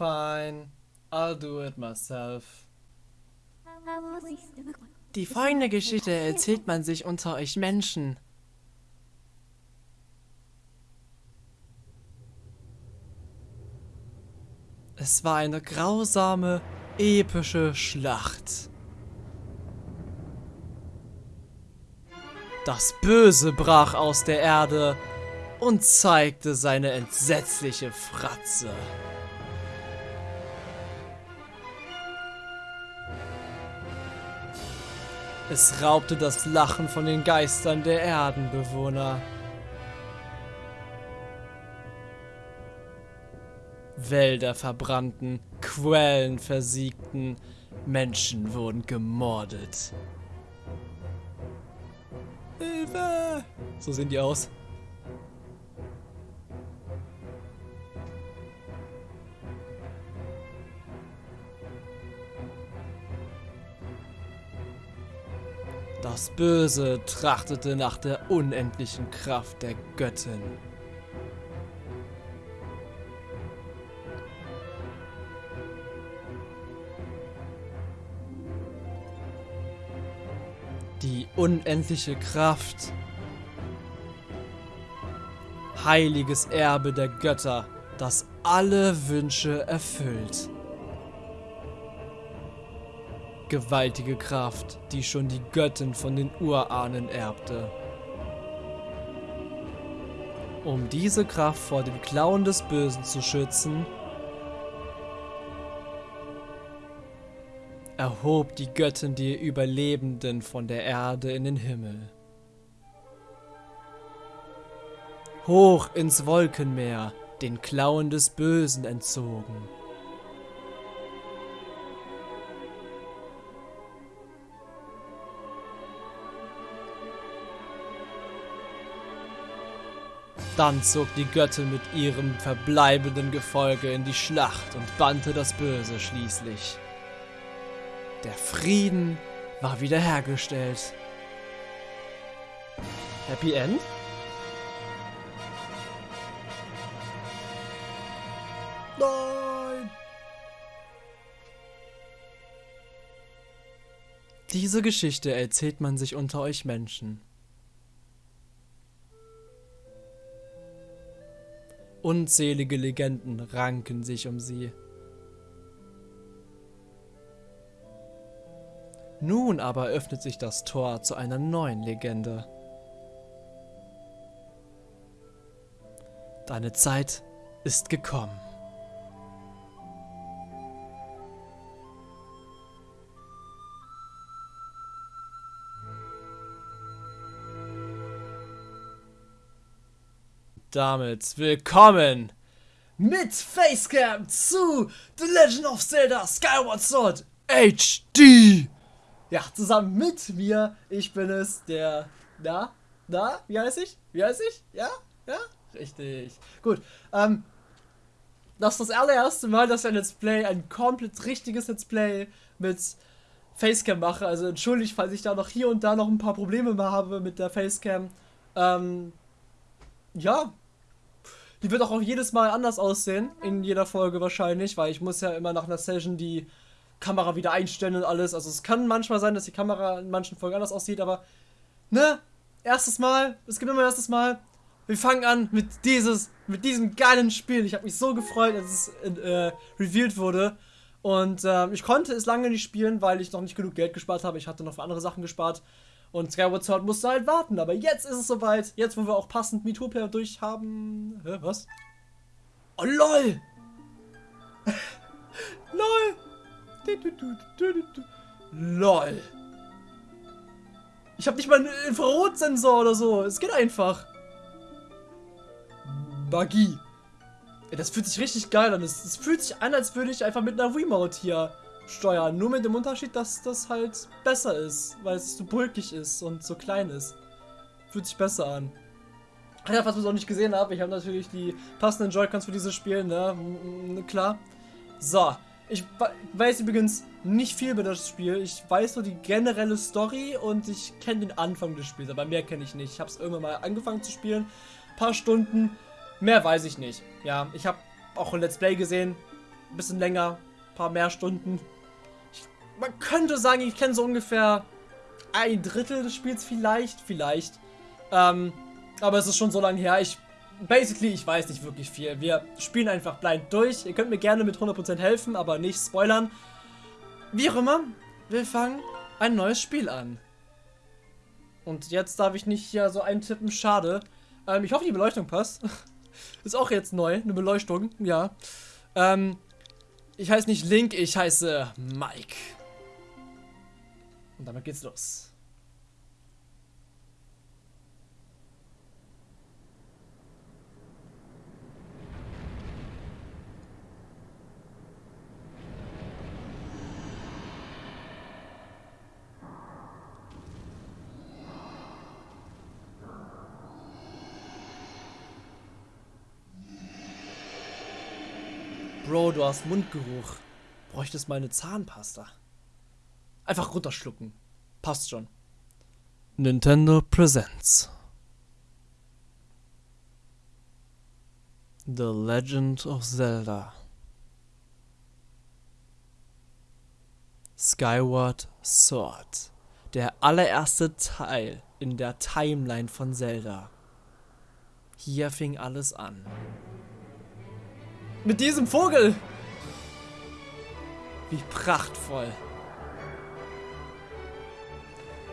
Fine, I'll do it myself. Die folgende Geschichte erzählt man sich unter euch Menschen. Es war eine grausame, epische Schlacht. Das Böse brach aus der Erde und zeigte seine entsetzliche Fratze. Es raubte das Lachen von den Geistern der Erdenbewohner. Wälder verbrannten, Quellen versiegten, Menschen wurden gemordet. Hilfe! So sehen die aus. Das Böse trachtete nach der unendlichen Kraft der Göttin. Die unendliche Kraft. Heiliges Erbe der Götter, das alle Wünsche erfüllt. Gewaltige Kraft, die schon die Göttin von den Urahnen erbte. Um diese Kraft vor dem Klauen des Bösen zu schützen, erhob die Göttin die Überlebenden von der Erde in den Himmel. Hoch ins Wolkenmeer, den Klauen des Bösen entzogen. Dann zog die Göttin mit ihrem verbleibenden Gefolge in die Schlacht und bannte das Böse schließlich. Der Frieden war wiederhergestellt. Happy End? Nein! Diese Geschichte erzählt man sich unter euch Menschen. Unzählige Legenden ranken sich um sie. Nun aber öffnet sich das Tor zu einer neuen Legende. Deine Zeit ist gekommen. Damit willkommen mit Facecam zu The Legend of Zelda Skyward Sword HD. Ja, zusammen mit mir. Ich bin es, der. Da? Da? Wie heißt ich? Wie heißt ich? Ja? Ja? Richtig. Gut. Ähm. Das ist das allererste Mal, dass ich ein Let's Play, ein komplett richtiges Let's Play mit Facecam mache. Also entschuldigt, falls ich da noch hier und da noch ein paar Probleme habe mit der Facecam. Ähm. Ja. Die wird auch jedes Mal anders aussehen. In jeder Folge wahrscheinlich, weil ich muss ja immer nach einer Session die Kamera wieder einstellen und alles. Also es kann manchmal sein, dass die Kamera in manchen Folgen anders aussieht, aber ne, erstes Mal, es gibt immer erstes Mal. Wir fangen an mit dieses, mit diesem geilen Spiel. Ich habe mich so gefreut, als es äh, revealed wurde. Und äh, ich konnte es lange nicht spielen, weil ich noch nicht genug Geld gespart habe. Ich hatte noch für andere Sachen gespart. Und Skyward Sword musste halt warten. Aber jetzt ist es soweit. Jetzt, wo wir auch passend Metopia durch haben. Hä, was? Oh, lol! lol! LOL. Ich habe nicht mal einen Infrarotsensor oder so. Es geht einfach. Magie. Das fühlt sich richtig geil an. Es, fühlt sich an, als würde ich einfach mit einer Remote hier steuern. Nur mit dem Unterschied, dass das halt besser ist. Weil es so bulkig ist und so klein ist. Fühlt sich besser an. Ja, was wir noch nicht gesehen haben, ich habe natürlich die passenden Joy-Cons für dieses Spiel, ne? Klar. So, ich weiß übrigens nicht viel über das Spiel. Ich weiß nur die generelle Story und ich kenne den Anfang des Spiels, aber mehr kenne ich nicht. Ich habe es irgendwann mal angefangen zu spielen. Ein paar Stunden. Mehr weiß ich nicht. Ja, ich habe auch ein Let's Play gesehen. ein bisschen länger, ein paar mehr Stunden. Man könnte sagen, ich kenne so ungefähr ein Drittel des Spiels vielleicht, vielleicht. Ähm, aber es ist schon so lange her. Ich, basically, ich weiß nicht wirklich viel. Wir spielen einfach blind durch. Ihr könnt mir gerne mit 100% helfen, aber nicht spoilern. Wie auch immer, wir fangen ein neues Spiel an. Und jetzt darf ich nicht hier so eintippen, schade. Ähm, ich hoffe, die Beleuchtung passt. Ist auch jetzt neu, eine Beleuchtung, ja. Ähm, ich heiße nicht Link, ich heiße Mike. Und damit geht's los. Bro, du hast Mundgeruch. Bräuchtest mal eine Zahnpasta. Einfach runterschlucken. Passt schon. Nintendo Presents. The Legend of Zelda. Skyward Sword. Der allererste Teil in der Timeline von Zelda. Hier fing alles an. Mit diesem Vogel. Wie prachtvoll.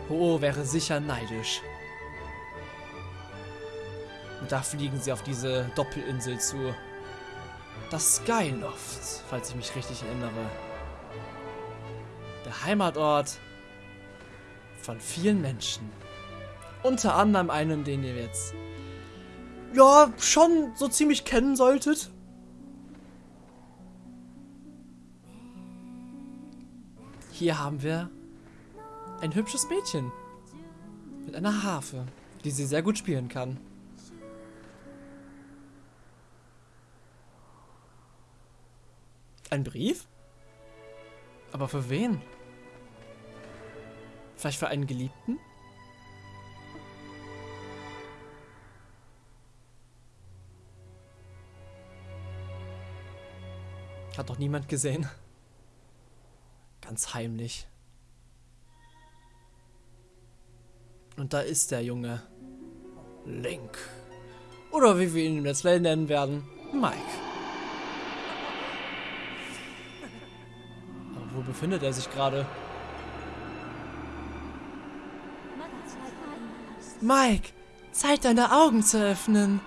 Oh, wäre sicher neidisch. Und da fliegen sie auf diese Doppelinsel zu. Das Skyloft, falls ich mich richtig erinnere. Der Heimatort von vielen Menschen. Unter anderem einen, den ihr jetzt ja schon so ziemlich kennen solltet. Hier haben wir ein hübsches Mädchen mit einer Harfe, die sie sehr gut spielen kann. Ein Brief? Aber für wen? Vielleicht für einen Geliebten? Hat doch niemand gesehen. Ganz heimlich. Und da ist der Junge. Link. Oder wie wir ihn im Let's Play nennen werden, Mike. Aber wo befindet er sich gerade? Mike, Zeit deine Augen zu öffnen.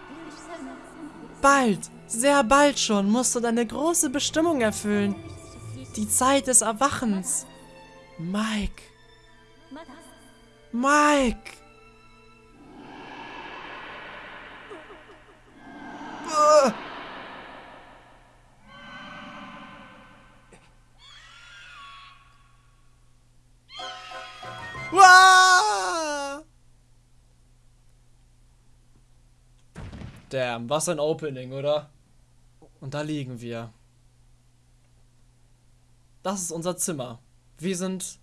Bald, sehr bald schon, musst du deine große Bestimmung erfüllen. Die Zeit des Erwachens. Mike. Mike. Damn, was ein Opening, oder? Und da liegen wir. Das ist unser Zimmer. Wir sind.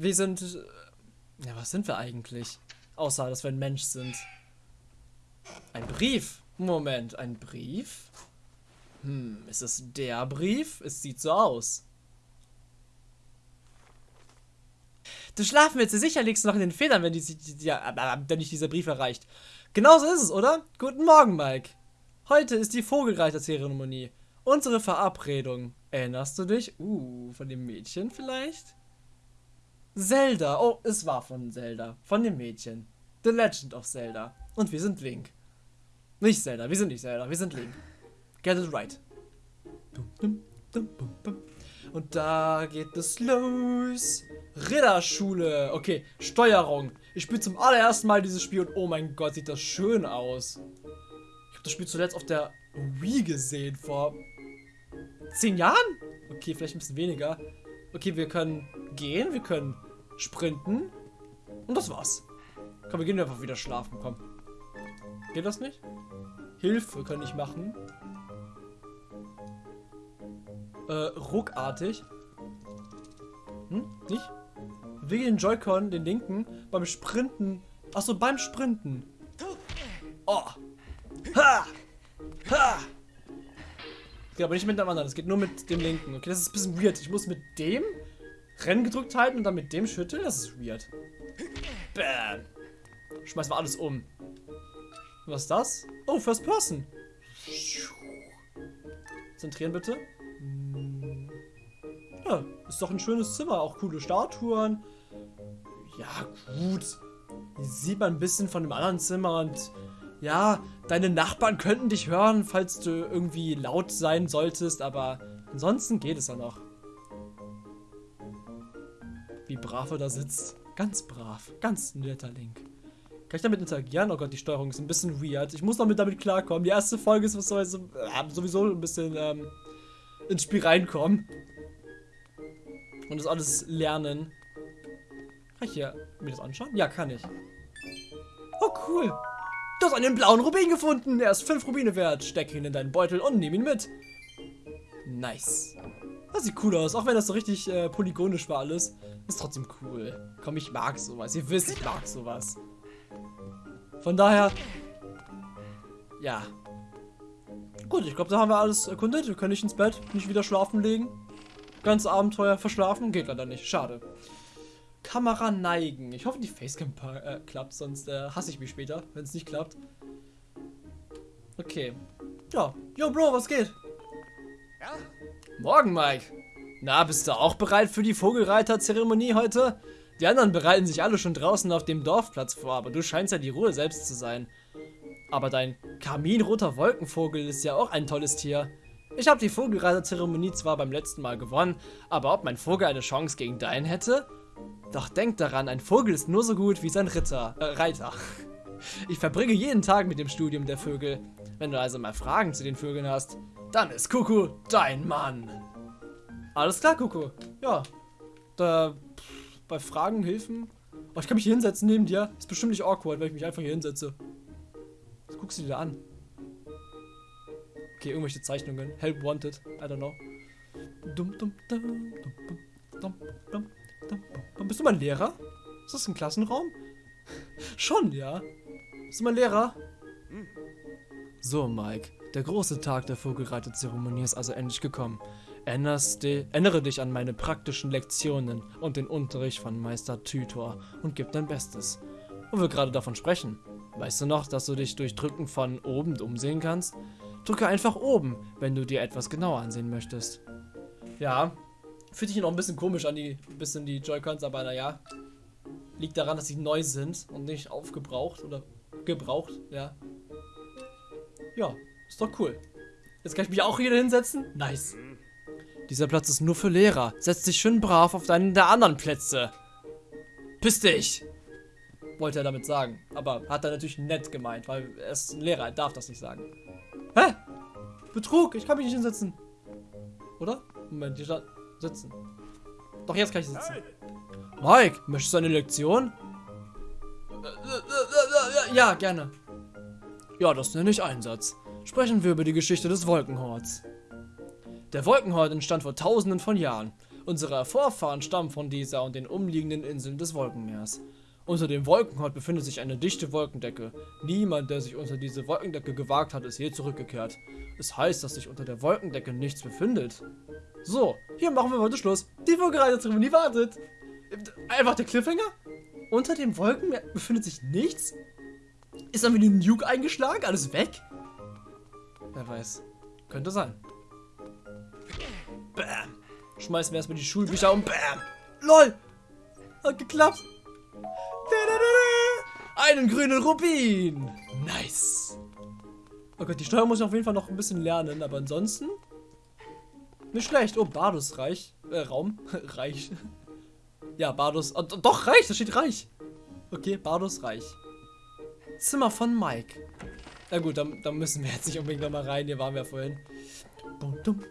Wir sind. Ja, was sind wir eigentlich? Außer, dass wir ein Mensch sind. Ein Brief. Moment, ein Brief? Hm, ist es der Brief? Es sieht so aus. Du du sicher liegst noch in den Federn, wenn, die, ja, wenn dich dieser Brief erreicht. Genauso ist es, oder? Guten Morgen, Mike. Heute ist die Vogelreiterzeremonie. Unsere Verabredung. Erinnerst du dich? Uh, von dem Mädchen vielleicht? Zelda. Oh, es war von Zelda. Von dem Mädchen. The Legend of Zelda. Und wir sind Link. Nicht Zelda, wir sind nicht Zelda, wir sind Link. Get it right. Und da geht es los. Ritterschule. Okay, Steuerung. Ich spiele zum allerersten Mal dieses Spiel und oh mein Gott, sieht das schön aus. Ich habe das Spiel zuletzt auf der Wii gesehen vor Zehn Jahren? Okay, vielleicht ein bisschen weniger. Okay, wir können gehen, wir können sprinten. Und das war's. Komm, wir gehen einfach wieder schlafen, komm. Geht das nicht? Hilfe kann ich machen. Äh, ruckartig. Hm? Nicht? Bewege den Joy-Con, den linken, beim Sprinten. Achso, beim Sprinten. Oh. Ha! Ha! geht aber nicht mit dem anderen, das geht nur mit dem linken. Okay, das ist ein bisschen weird. Ich muss mit dem Rennen gedrückt halten und dann mit dem schütteln. Das ist weird. Bam. Schmeißen wir alles um. Was ist das? Oh, First Person. Zentrieren bitte. Ja, ist doch ein schönes Zimmer. Auch coole Statuen. Ja, gut. Hier sieht man ein bisschen von dem anderen Zimmer und ja, deine Nachbarn könnten dich hören, falls du irgendwie laut sein solltest, aber ansonsten geht es ja noch. Wie brav er da sitzt. Ganz brav. Ganz netter Link. Kann ich damit interagieren? Oh Gott, die Steuerung ist ein bisschen weird. Ich muss damit damit klarkommen. Die erste Folge ist was sowieso, äh, sowieso ein bisschen ähm, ins Spiel reinkommen. Und das alles lernen. Kann ich hier mir das anschauen? Ja, kann ich. Oh, cool. Du hast einen blauen Rubin gefunden. Er ist 5 Rubine wert. Steck ihn in deinen Beutel und nimm ihn mit. Nice. Das sieht cool aus, auch wenn das so richtig äh, polygonisch war alles. Ist trotzdem cool. Komm, ich mag sowas. Ihr wisst, ich mag sowas. Von daher, ja. Gut, ich glaube, da haben wir alles erkundet. Wir können nicht ins Bett, nicht wieder schlafen legen. Ganz Abenteuer verschlafen, geht leider nicht. Schade. Kamera neigen. Ich hoffe, die Facecam äh, klappt, sonst äh, hasse ich mich später, wenn es nicht klappt. Okay. Ja. Yo, Bro, was geht? Ja? Morgen, Mike. Na, bist du auch bereit für die Vogelreiter-Zeremonie heute? Die anderen bereiten sich alle schon draußen auf dem Dorfplatz vor, aber du scheinst ja die Ruhe selbst zu sein. Aber dein karminroter Wolkenvogel ist ja auch ein tolles Tier. Ich habe die Vogelreiter-Zeremonie zwar beim letzten Mal gewonnen, aber ob mein Vogel eine Chance gegen deinen hätte? Doch denk daran, ein Vogel ist nur so gut wie sein Ritter, äh, Reiter. Ich verbringe jeden Tag mit dem Studium der Vögel. Wenn du also mal Fragen zu den Vögeln hast, dann ist Kuku dein Mann. Alles klar, Kuku. Ja. Da, pff, bei Fragen, Hilfen. Oh, ich kann mich hier hinsetzen neben dir. Ist bestimmt nicht awkward, wenn ich mich einfach hier hinsetze. Was guckst du dir da an? Okay, irgendwelche Zeichnungen. Help wanted. I don't know. Dum, dum, dum, dum, dum, dum, dum. Bist du mein Lehrer? Ist das ein Klassenraum? Schon, ja. Bist du mein Lehrer? So, Mike. Der große Tag der Vogelreiterzeremonie ist also endlich gekommen. Erinnerst ändere dich an meine praktischen Lektionen und den Unterricht von Meister Tytor und gib dein Bestes. Wo wir gerade davon sprechen. Weißt du noch, dass du dich durch Drücken von oben umsehen kannst? Drücke einfach oben, wenn du dir etwas genauer ansehen möchtest. Ja, fühlt sich noch ein bisschen komisch an, die bisschen die Joy-Cons, aber naja. Liegt daran, dass sie neu sind und nicht aufgebraucht oder gebraucht, ja. Ja, ist doch cool. Jetzt kann ich mich auch hier hinsetzen. Nice. Dieser Platz ist nur für Lehrer. Setz dich schön brav auf deinen der anderen Plätze. Piss dich! Wollte er damit sagen. Aber hat er natürlich nett gemeint, weil er ist ein Lehrer, er darf das nicht sagen. Hä? Betrug, ich kann mich nicht hinsetzen. Oder? Moment, hier stand sitzen. Doch, jetzt kann ich sitzen. Mike, möchtest du eine Lektion? Ja, gerne. Ja, das nenne ich Einsatz. Sprechen wir über die Geschichte des Wolkenhorts. Der Wolkenhort entstand vor tausenden von Jahren. Unsere Vorfahren stammen von dieser und den umliegenden Inseln des Wolkenmeers. Unter dem Wolkenhort befindet sich eine dichte Wolkendecke. Niemand, der sich unter diese Wolkendecke gewagt hat, ist je zurückgekehrt. Es heißt, dass sich unter der Wolkendecke nichts befindet. So, hier machen wir heute Schluss. Die Vogelreiterzeremonie wartet. Einfach der Cliffhanger? Unter dem Wolkenmeer befindet sich nichts? Ist dann wieder ein Nuke eingeschlagen? Alles weg? Wer weiß. Könnte sein. Bam. Schmeißen wir erstmal die Schulbücher um. Bam. LOL. Hat geklappt. Einen grünen Rubin. Nice. Oh Gott, die Steuer muss ich auf jeden Fall noch ein bisschen lernen, aber ansonsten nicht schlecht. Oh, Bardus Reich. Äh, Raum. Reich. Ja, Bardus. Oh, doch, Reich. Da steht Reich. Okay, Bardus Reich. Zimmer von Mike. Na gut, da, da müssen wir jetzt nicht unbedingt nochmal rein. Hier waren wir vorhin. Dum, dum,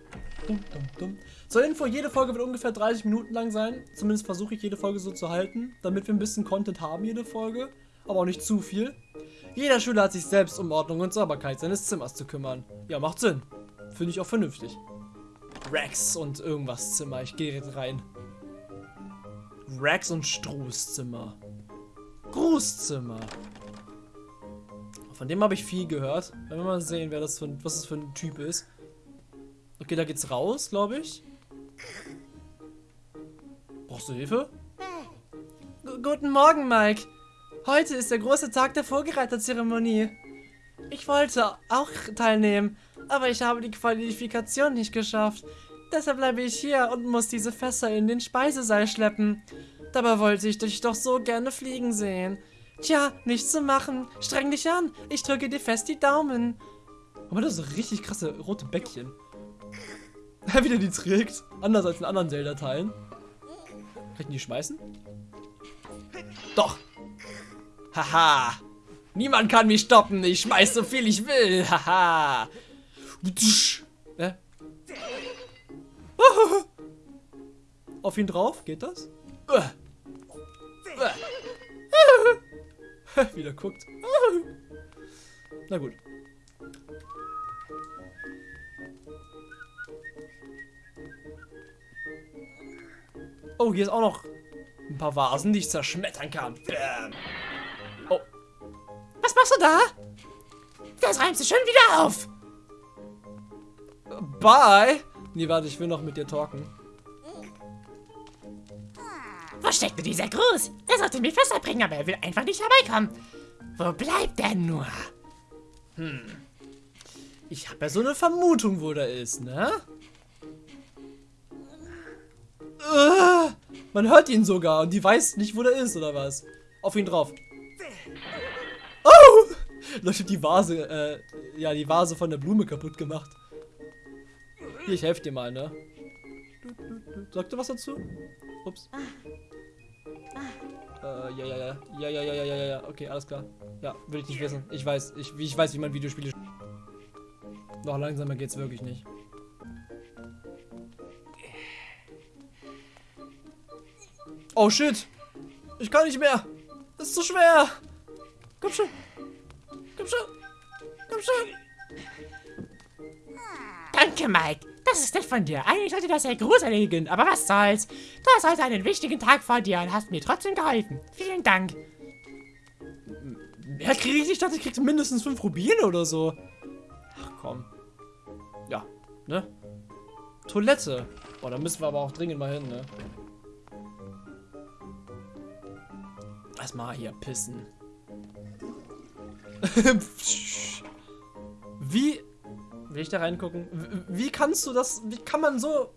dum, dum, dum. Zur Info, jede Folge wird ungefähr 30 Minuten lang sein. Zumindest versuche ich jede Folge so zu halten, damit wir ein bisschen Content haben, jede Folge. Aber auch nicht zu viel. Jeder Schüler hat sich selbst um Ordnung und Sauberkeit seines Zimmers zu kümmern. Ja, macht Sinn. Finde ich auch vernünftig. Rex und irgendwas Zimmer. Ich gehe jetzt rein. Rex und Struß Zimmer. Grußzimmer. Von dem habe ich viel gehört. Wenn wir mal sehen, wer das für, was das für ein Typ ist. Okay, da geht's raus, glaube ich. Brauchst du Hilfe? G Guten Morgen, Mike. Heute ist der große Tag der Vogelreiterzeremonie. Ich wollte auch teilnehmen, aber ich habe die Qualifikation nicht geschafft. Deshalb bleibe ich hier und muss diese Fässer in den Speisesaal schleppen. Dabei wollte ich dich doch so gerne fliegen sehen. Tja, nichts zu machen. Streng dich an. Ich drücke dir fest die Daumen. Aber das ist richtig krasse rote Bäckchen. Wie der die trägt. Anders als in anderen Zelda-Teilen. Kann ich die schmeißen? Doch. Haha. Niemand kann mich stoppen. Ich schmeiß so viel ich will. Haha. äh? Auf ihn drauf? Geht das? Wieder guckt. Na gut. Oh, hier ist auch noch ein paar Vasen, die ich zerschmettern kann. Bam. Oh. Was machst du da? Das reimst du schon wieder auf. Bye. Nee, warte, ich will noch mit dir talken. Wo steckt dieser Gruß? Er sollte mich Wasser bringen, aber er will einfach nicht herbeikommen. Wo bleibt er nur? Hm. Ich habe ja so eine Vermutung, wo der ist, ne? Uh, man hört ihn sogar und die weiß nicht, wo der ist, oder was? Auf ihn drauf. Oh! Leute, die Vase, äh, ja, die Vase von der Blume kaputt gemacht. Hier, ich helfe dir mal, ne? Sagt du was dazu? Ups. Äh, ja, ja, ja. Ja, ja, ja, ja, ja, ja. Okay, alles klar. Ja, will ich nicht wissen. Ich weiß, ich, ich weiß, wie man Videospiele Noch langsamer geht's wirklich nicht. Oh shit! Ich kann nicht mehr! Das ist zu schwer! Komm schon! Komm schon! Komm schon! Danke, Mike. Das ist nett von dir. Eigentlich sollte das ja Gruß aber was soll's. Du hast heute einen wichtigen Tag vor dir und hast mir trotzdem geholfen. Vielen Dank. Mehr kriege ich nicht. Ich dachte, ich krieg mindestens fünf Rubine oder so. Ach komm. Ja, ne? Toilette. Boah, da müssen wir aber auch dringend mal hin, ne? Erstmal hier pissen. Wie Will ich da reingucken? Wie kannst du das? Wie kann man so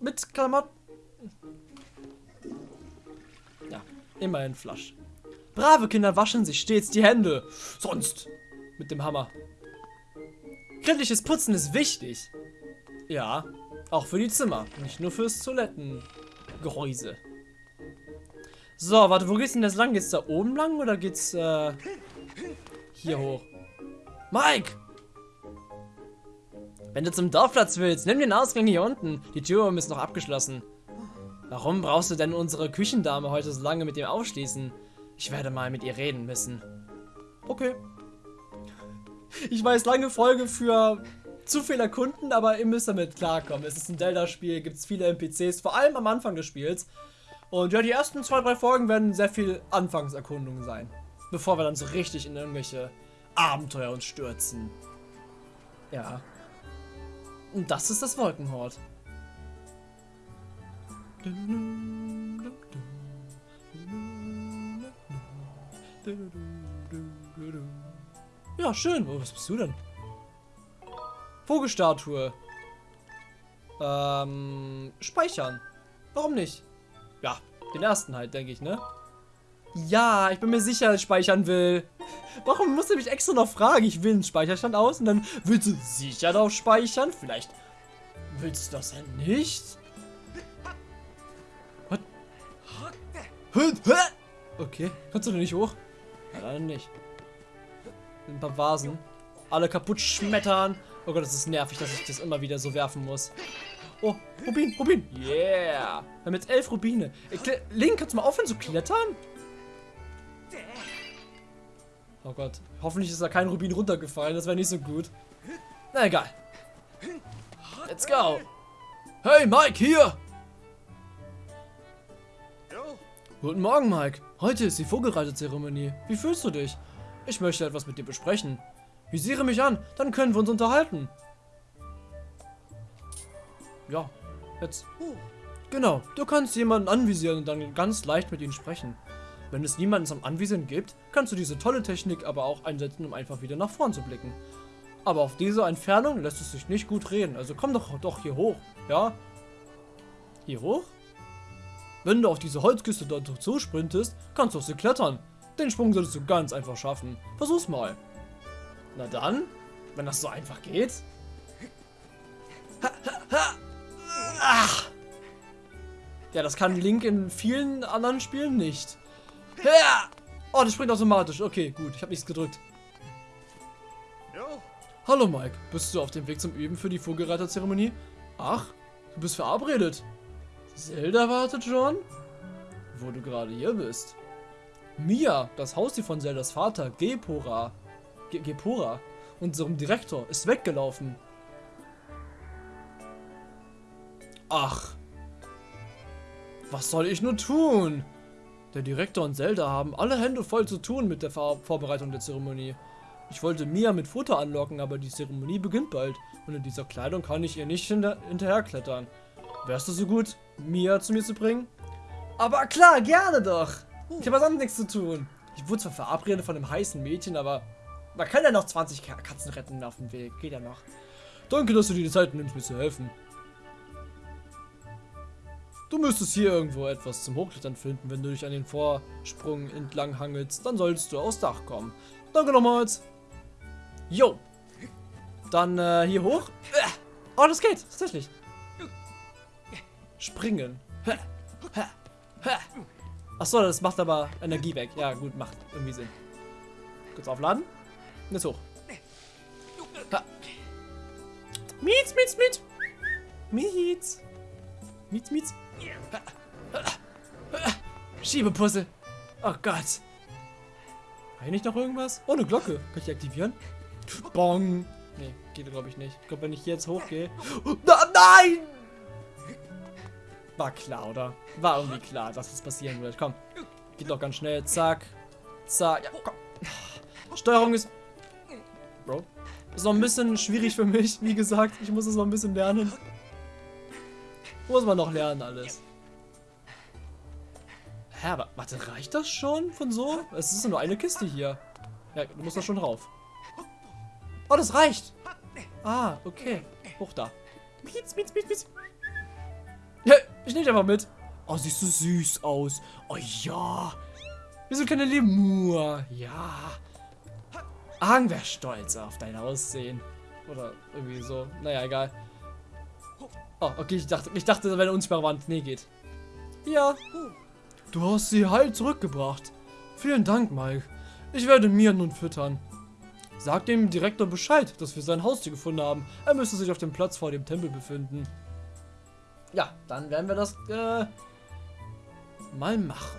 mit Klamotten? Ja, immerhin Flasch. Brave Kinder waschen sich stets die Hände. Sonst mit dem Hammer. Kritisches Putzen ist wichtig. Ja, auch für die Zimmer, nicht nur fürs Toilettengehäuse. So, warte, wo geht's denn das lang? Geht's da oben lang oder geht's äh, hier hoch? Mike! Wenn du zum Dorfplatz willst, nimm den Ausgang hier unten. Die Tür ist noch abgeschlossen. Warum brauchst du denn unsere Küchendame heute so lange mit dem aufschließen? Ich werde mal mit ihr reden müssen. Okay. Ich weiß, lange Folge für zu viele Kunden, aber ihr müsst damit klarkommen. Es ist ein Zelda-Spiel, gibt es viele NPCs, vor allem am Anfang des Spiels. Und ja, die ersten zwei, drei Folgen werden sehr viel Anfangserkundung sein. Bevor wir dann so richtig in irgendwelche Abenteuer uns stürzen. Ja. Und das ist das Wolkenhort. Ja, schön. Oh, was bist du denn? Vogelstatue. Ähm, speichern. Warum nicht? Ja, den ersten halt, denke ich, ne? Ja, ich bin mir sicher, dass ich speichern will. Warum musst du mich extra noch fragen? Ich will einen Speicherstand aus und dann willst du sicher drauf speichern? Vielleicht willst du das ja nicht? What? Okay, kannst du denn nicht hoch? Ja, dann nicht. Ein paar Vasen. Alle kaputt schmettern. Oh Gott, das ist nervig, dass ich das immer wieder so werfen muss. Oh, Rubin, Rubin. Yeah. Wir haben jetzt elf Rubine. Link, kannst du mal aufhören zu klettern? Oh Gott. Hoffentlich ist da kein Rubin runtergefallen. Das wäre nicht so gut. Na egal. Let's go. Hey, Mike, hier. Guten Morgen, Mike. Heute ist die Vogelreitezeremonie. Wie fühlst du dich? Ich möchte etwas mit dir besprechen. Visiere mich an, dann können wir uns unterhalten. ja, jetzt. Genau, du kannst jemanden anvisieren und dann ganz leicht mit ihnen sprechen. Wenn es niemanden zum Anvisieren gibt, kannst du diese tolle Technik aber auch einsetzen, um einfach wieder nach vorn zu blicken. Aber auf diese Entfernung lässt es sich nicht gut reden, also komm doch, doch hier hoch, ja? Hier hoch? Wenn du auf diese Holzküste dort zusprintest, kannst du auf sie klettern. Den Sprung solltest du ganz einfach schaffen. Versuch's mal. Na dann, wenn das so einfach geht. Ach. Ja, das kann Link in vielen anderen Spielen nicht. Oh, das springt automatisch. Okay, gut. Ich habe nichts gedrückt. Hallo Mike, bist du auf dem Weg zum Üben für die Vogelreiterzeremonie? Ach, du bist verabredet. Zelda wartet schon? Wo du gerade hier bist. Mia, das Haustier von Zeldas Vater, Gepora, Ge Gepora, unserem Direktor, ist weggelaufen. Ach. Was soll ich nur tun? Der Direktor und Zelda haben alle Hände voll zu tun mit der Vor Vorbereitung der Zeremonie. Ich wollte Mia mit Futter anlocken, aber die Zeremonie beginnt bald und in dieser Kleidung kann ich ihr nicht hinter hinterherklettern. Wärst du so gut, Mia zu mir zu bringen? Aber klar, gerne doch. Ich habe sonst nichts zu tun. Ich wurde zwar verabredet von einem heißen Mädchen, aber man kann ja noch 20 Katzen retten auf dem Weg. Geht ja noch. Danke, dass du dir die Zeit nimmst, mir zu helfen. Du müsstest hier irgendwo etwas zum Hochklettern finden. Wenn du dich an den Vorsprung entlang hangelst, dann solltest du aufs Dach kommen. Danke nochmals. Jo. Dann äh, hier hoch. Oh, das geht. Tatsächlich. Springen. Achso, das macht aber Energie weg. Ja, gut, macht irgendwie Sinn. Kurz aufladen. Jetzt hoch. Mietz, mietz, mietz. Mietz. Mietz, mietz. Schiebepuzzle. Oh Gott. Habe ich noch irgendwas? Oh, eine Glocke. Kann ich aktivieren? Bong. Nee, geht glaube ich nicht. Ich glaube, wenn ich jetzt hochgehe. Oh, nein! War klar, oder? War irgendwie klar, dass das passieren wird. Komm. Geht doch ganz schnell. Zack. Zack. Ja, komm. Steuerung ist... Bro. Ist noch ein bisschen schwierig für mich, wie gesagt. Ich muss es noch ein bisschen lernen. Muss man noch lernen alles. Hä, aber warte, reicht das schon von so? Es ist nur eine Kiste hier. Ja, du musst da schon drauf. Oh, das reicht. Ah, okay. Hoch da. Mietz, mietz, mietz, mietz. Ja, ich nehme einfach mit. Oh, siehst du süß aus. Oh ja. Wir sind keine Lemur. Ja. Ahn wäre stolz auf dein Aussehen. Oder irgendwie so. Naja, egal. Oh, okay, ich dachte, ich dachte, da wäre eine unsichtbare Wand. Nee, geht. Ja. Du hast sie heil zurückgebracht. Vielen Dank, Mike. Ich werde Mia nun füttern. Sag dem Direktor Bescheid, dass wir sein Haustier gefunden haben. Er müsste sich auf dem Platz vor dem Tempel befinden. Ja, dann werden wir das äh, mal machen.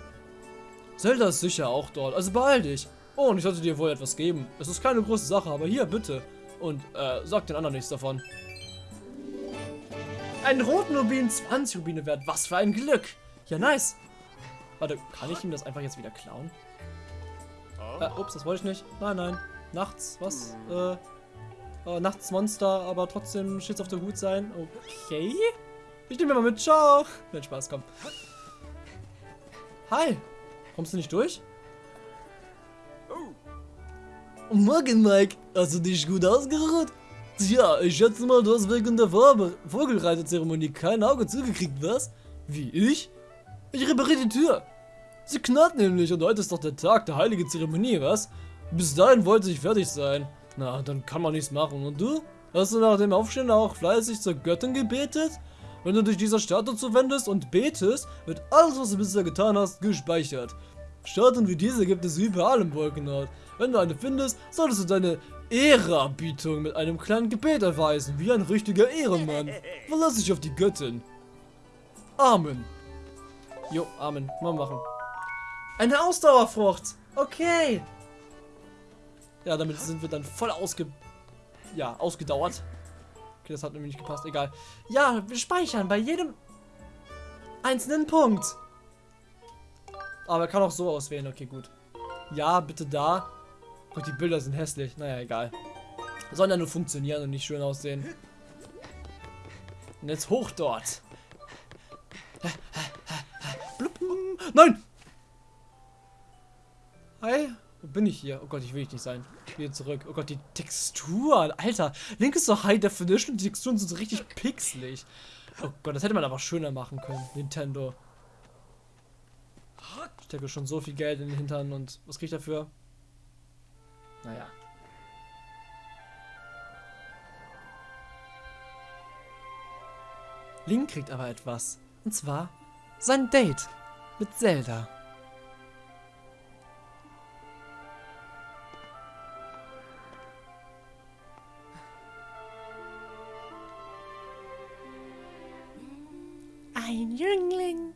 Zelda ist sicher auch dort, also beeil dich. Oh, und ich sollte dir wohl etwas geben. Es ist keine große Sache, aber hier, bitte. Und äh, sag den anderen nichts davon. Einen roten Rubin, 20 Rubine wert. Was für ein Glück. Ja, nice. Warte, kann ich ihm das einfach jetzt wieder klauen? Äh, ups, das wollte ich nicht. Nein, nein. Nachts, was? Äh, äh nachts Monster, aber trotzdem Shits auf der Hut sein. Okay. Ich nehme mal mit. Ciao. Nein, Spaß, komm. Hi. Kommst du nicht durch? Oh, morgen, Mike. Hast du dich gut ausgeruht? Tja, ich schätze mal, du hast wegen der Vogelreiterzeremonie kein Auge zugekriegt, was? Wie, ich? Ich repariere die Tür. Sie knarrt nämlich und heute ist doch der Tag der heiligen Zeremonie, was? Bis dahin wollte ich fertig sein. Na, dann kann man nichts machen. Und du? Hast du nach dem Aufstehen auch fleißig zur Göttin gebetet? Wenn du dich dieser Statue zuwendest und betest, wird alles, was du bisher getan hast, gespeichert. Statuen wie diese gibt es überall im Wolkenort. Wenn du eine findest, solltest du deine Ehrerbietung mit einem kleinen Gebet erweisen, wie ein richtiger Ehrenmann. Verlass dich auf die Göttin. Amen. Jo, Amen. Mal machen. Eine Ausdauerfrucht. Okay. Ja, damit sind wir dann voll ausge... Ja, ausgedauert. Okay, das hat nämlich nicht gepasst. Egal. Ja, wir speichern bei jedem einzelnen Punkt. Aber er kann auch so auswählen. Okay, gut. Ja, bitte da. Gott, die Bilder sind hässlich. Naja, egal. Sollen ja nur funktionieren und nicht schön aussehen. Und jetzt hoch dort. Nein! Hi, wo bin ich hier? Oh Gott, ich will nicht sein. Wieder zurück. Oh Gott, die Textur. Alter, Link ist so High Definition die Texturen sind so richtig pixelig. Oh Gott, das hätte man aber schöner machen können. Nintendo. Ich stecke schon so viel Geld in den Hintern und was krieg ich dafür? Naja. Link kriegt aber etwas. Und zwar sein Date mit Zelda. Ein Jüngling,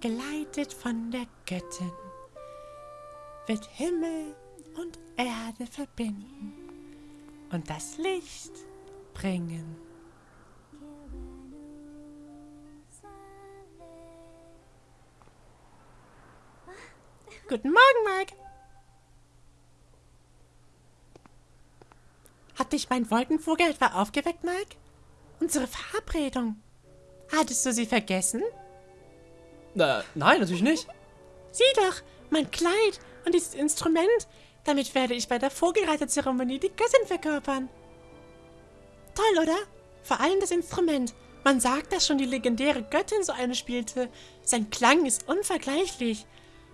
geleitet von der Göttin, wird Himmel und Erde verbinden und das Licht bringen. Guten Morgen, Mike. Hat dich mein Wolkenvogel etwa aufgeweckt, Mike? Unsere Verabredung. Hattest du sie vergessen? Na, nein, natürlich nicht. Sieh doch, mein Kleid und dieses Instrument. Damit werde ich bei der Vogelreiterzeremonie die Göttin verkörpern. Toll, oder? Vor allem das Instrument. Man sagt, dass schon die legendäre Göttin so eine spielte. Sein Klang ist unvergleichlich.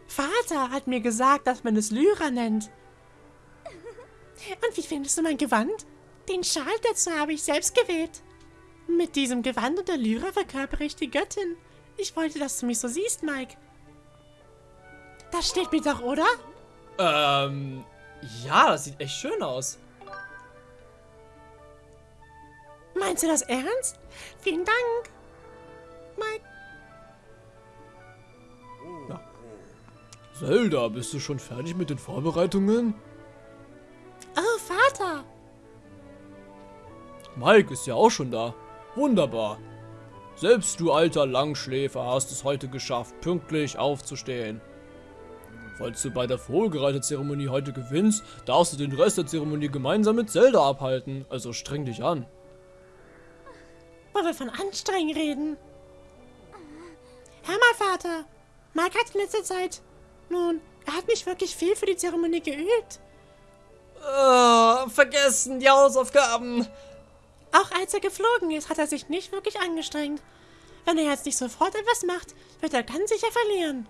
Vater hat mir gesagt, dass man es Lyra nennt. Und wie findest du mein Gewand? Den Schal dazu habe ich selbst gewählt. Mit diesem Gewand und der Lyra verkörpere ich die Göttin. Ich wollte, dass du mich so siehst, Mike. Das steht mir doch, oder? Ähm, ja, das sieht echt schön aus. Meinst du das ernst? Vielen Dank. Mike. Zelda, bist du schon fertig mit den Vorbereitungen? Oh, Vater. Mike ist ja auch schon da. Wunderbar. Selbst du alter Langschläfer hast es heute geschafft, pünktlich aufzustehen. Falls du bei der Vogelreiterzeremonie heute gewinnst, darfst du den Rest der Zeremonie gemeinsam mit Zelda abhalten. Also streng dich an. Wo wir von anstrengen reden. Hör mal, Vater. Mike hat in letzter Zeit... Nun, er hat nicht wirklich viel für die Zeremonie geübt. Uh, vergessen die Hausaufgaben. Auch als er geflogen ist, hat er sich nicht wirklich angestrengt. Wenn er jetzt nicht sofort etwas macht, wird er ganz sicher verlieren.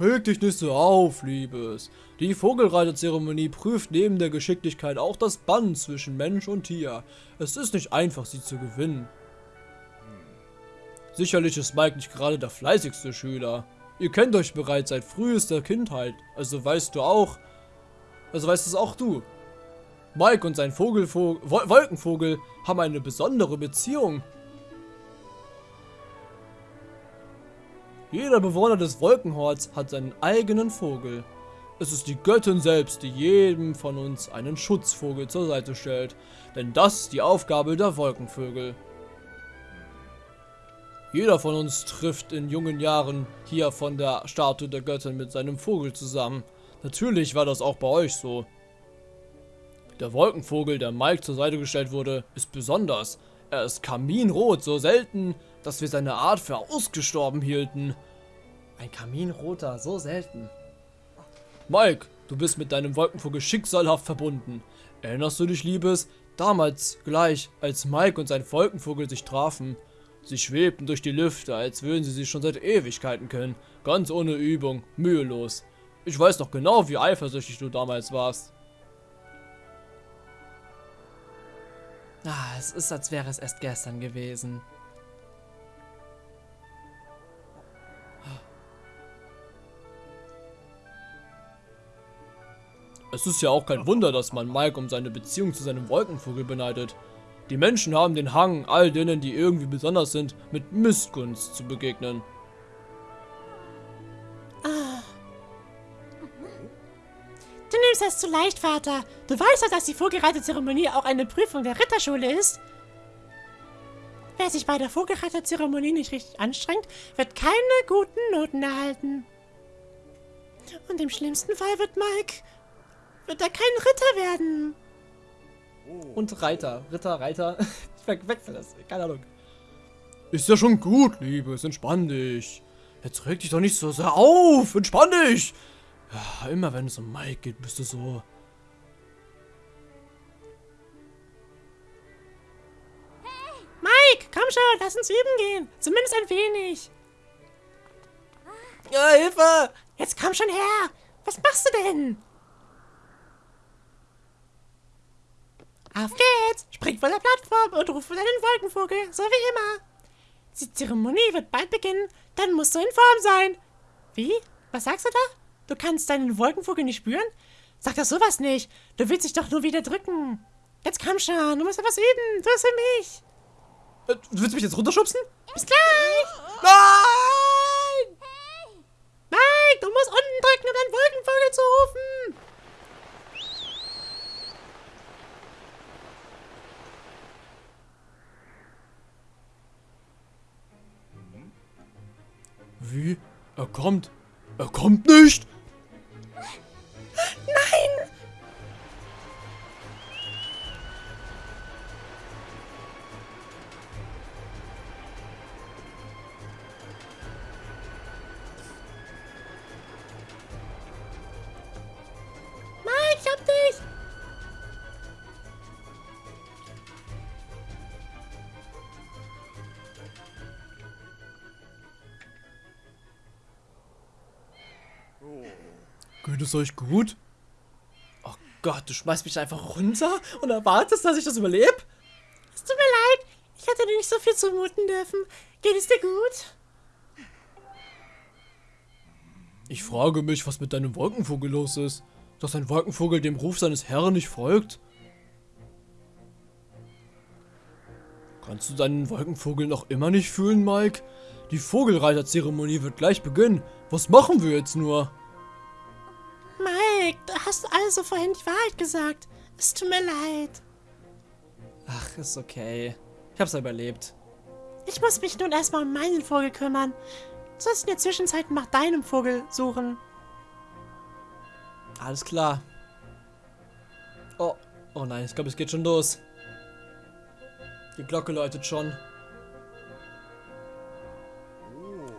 Reg dich nicht so auf, Liebes. Die Vogelreiterzeremonie prüft neben der Geschicklichkeit auch das Band zwischen Mensch und Tier. Es ist nicht einfach, sie zu gewinnen. Sicherlich ist Mike nicht gerade der fleißigste Schüler. Ihr kennt euch bereits seit frühester Kindheit, also weißt du auch, also weißt es auch du. Mike und sein Vogelvogel, Wol Wolkenvogel haben eine besondere Beziehung. Jeder Bewohner des Wolkenhorts hat seinen eigenen Vogel. Es ist die Göttin selbst, die jedem von uns einen Schutzvogel zur Seite stellt, denn das ist die Aufgabe der Wolkenvögel. Jeder von uns trifft in jungen Jahren hier von der Statue der Göttin mit seinem Vogel zusammen. Natürlich war das auch bei euch so. Der Wolkenvogel, der Mike zur Seite gestellt wurde, ist besonders. Er ist kaminrot, so selten, dass wir seine Art für ausgestorben hielten. Ein Kaminroter, so selten. Mike, du bist mit deinem Wolkenvogel schicksalhaft verbunden. Erinnerst du dich, Liebes? Damals, gleich, als Mike und sein Wolkenvogel sich trafen. Sie schwebten durch die Lüfte, als würden sie sich schon seit Ewigkeiten kennen. Ganz ohne Übung, mühelos. Ich weiß noch genau, wie eifersüchtig du damals warst. Ah, es ist, als wäre es erst gestern gewesen. Es ist ja auch kein Wunder, dass man Mike um seine Beziehung zu seinem Wolkenvogel beneidet. Die Menschen haben den Hang, all denen, die irgendwie besonders sind, mit Missgunst zu begegnen. Das zu leicht, Vater. Du weißt doch, dass die Vogelreiterzeremonie auch eine Prüfung der Ritterschule ist. Wer sich bei der Vogelreiterzeremonie nicht richtig anstrengt, wird keine guten Noten erhalten. Und im schlimmsten Fall wird Mike... wird er kein Ritter werden. Und Reiter. Ritter, Reiter. ich verwechsel das. Keine Ahnung. Ist ja schon gut, Liebes. Entspann dich. Jetzt reg dich doch nicht so sehr auf. Entspann dich. Ja, immer wenn es um Mike geht, bist du so. Mike, komm schon, lass uns üben gehen. Zumindest ein wenig. Ja, Hilfe! Jetzt komm schon her. Was machst du denn? Auf geht's! Spring von der Plattform und ruf deinen Wolkenvogel, so wie immer. Die Zeremonie wird bald beginnen, dann musst du in Form sein. Wie? Was sagst du da? Du kannst deinen Wolkenvogel nicht spüren? Sag doch sowas nicht. Du willst dich doch nur wieder drücken. Jetzt komm schon, du musst etwas üben. Tu es für mich. Äh, Du willst mich jetzt runterschubsen? Bis gleich! Nein! Mike, du musst unten drücken, um deinen Wolkenvogel zu rufen. Wie? Er kommt. Er kommt nicht! Nein! Es euch gut? Oh Gott, du schmeißt mich einfach runter und erwartest, dass ich das überlebe? Es tut mir leid, ich hätte dir nicht so viel zumuten dürfen. Geht es dir gut? Ich frage mich, was mit deinem Wolkenvogel los ist. Dass ein Wolkenvogel dem Ruf seines Herrn nicht folgt? Kannst du deinen Wolkenvogel noch immer nicht fühlen, Mike? Die Vogelreiterzeremonie wird gleich beginnen. Was machen wir jetzt nur? Hast also vorhin die Wahrheit gesagt. Es tut mir leid. Ach, ist okay. Ich hab's überlebt. Ich muss mich nun erstmal um meinen Vogel kümmern. Du sollst in der Zwischenzeit nach deinem Vogel suchen. Alles klar. Oh, oh nein, ich glaube, es geht schon los. Die Glocke läutet schon.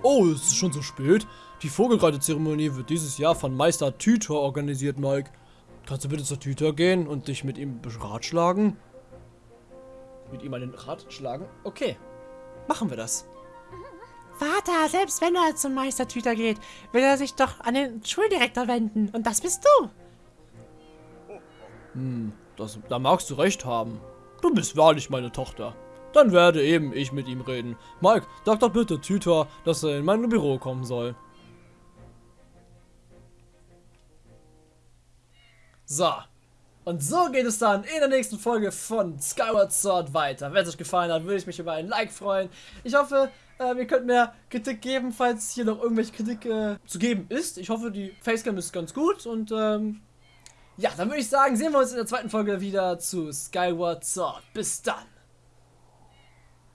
Oh, es ist schon so spät. Die Vogelreitezeremonie wird dieses Jahr von Meister Tüter organisiert, Mike. Kannst du bitte zur Tüter gehen und dich mit ihm beratschlagen? Mit ihm einen Rat schlagen? Okay. Machen wir das. Vater, selbst wenn er zum Meistertüter geht, will er sich doch an den Schuldirektor wenden. Und das bist du. Das, da magst du recht haben. Du bist wahrlich meine Tochter. Dann werde eben ich mit ihm reden. Mike, sag doch bitte Tüter, dass er in mein Büro kommen soll. So. Und so geht es dann in der nächsten Folge von Skyward Sword weiter. Wenn es euch gefallen hat, würde ich mich über ein Like freuen. Ich hoffe, äh, ihr könnt mir Kritik geben, falls hier noch irgendwelche Kritik äh, zu geben ist. Ich hoffe, die Facecam ist ganz gut und ähm, ja, dann würde ich sagen, sehen wir uns in der zweiten Folge wieder zu Skyward Sword. Bis dann.